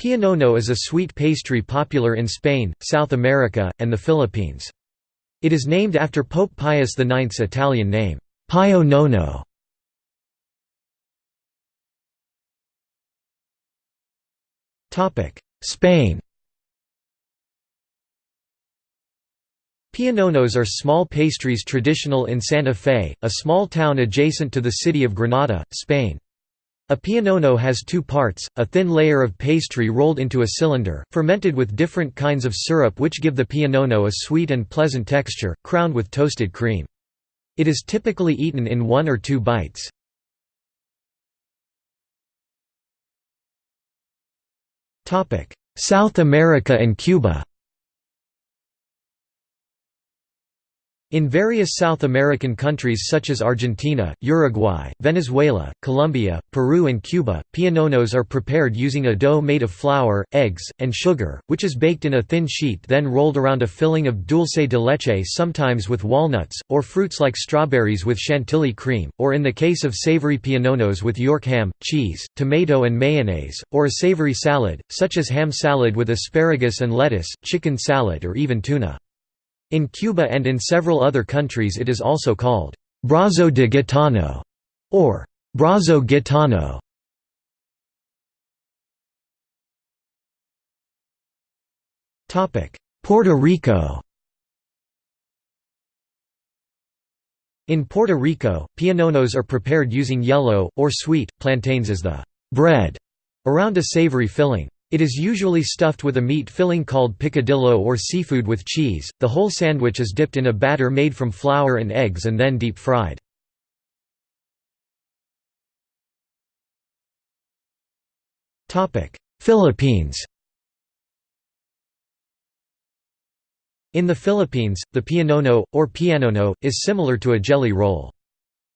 Pionono is a sweet pastry popular in Spain, South America, and the Philippines. It is named after Pope Pius IX's Italian name, Pio Nono. Spain Piononos are small pastries traditional in Santa Fe, a small town adjacent to the city of Granada, Spain. A pionono has two parts, a thin layer of pastry rolled into a cylinder, fermented with different kinds of syrup which give the pionono a sweet and pleasant texture, crowned with toasted cream. It is typically eaten in one or two bites. South America and Cuba In various South American countries such as Argentina, Uruguay, Venezuela, Colombia, Peru and Cuba, piononos are prepared using a dough made of flour, eggs, and sugar, which is baked in a thin sheet then rolled around a filling of dulce de leche sometimes with walnuts, or fruits like strawberries with chantilly cream, or in the case of savory piononos with York ham, cheese, tomato and mayonnaise, or a savory salad, such as ham salad with asparagus and lettuce, chicken salad or even tuna. In Cuba and in several other countries it is also called «brazo de gitano» or «brazo gitano». Puerto Rico In Puerto Rico, piononos are prepared using yellow, or sweet, plantains as the «bread» around a savory filling. It is usually stuffed with a meat filling called picadillo or seafood with cheese. The whole sandwich is dipped in a batter made from flour and eggs and then deep fried. Topic: Philippines. In the Philippines, the pionono, or pianono, is similar to a jelly roll.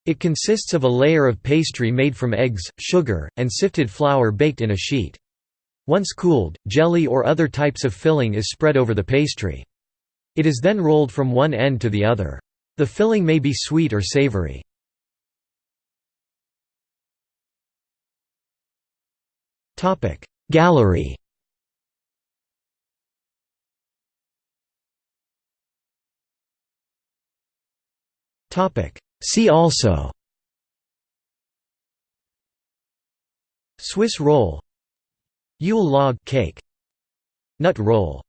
It consists of a layer of pastry made from eggs, sugar, and sifted flour baked in a sheet. Once cooled, jelly or other types of filling is spread over the pastry. It is then rolled from one end to the other. The filling may be sweet or savory. Gallery See also Swiss roll Yule log cake. Nut roll